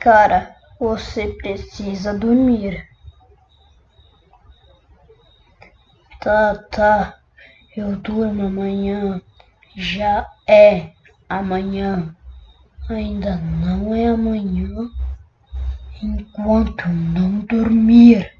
Cara, você precisa dormir. Tá, tá. Eu durmo amanhã. Já é amanhã. Ainda não é amanhã enquanto não dormir.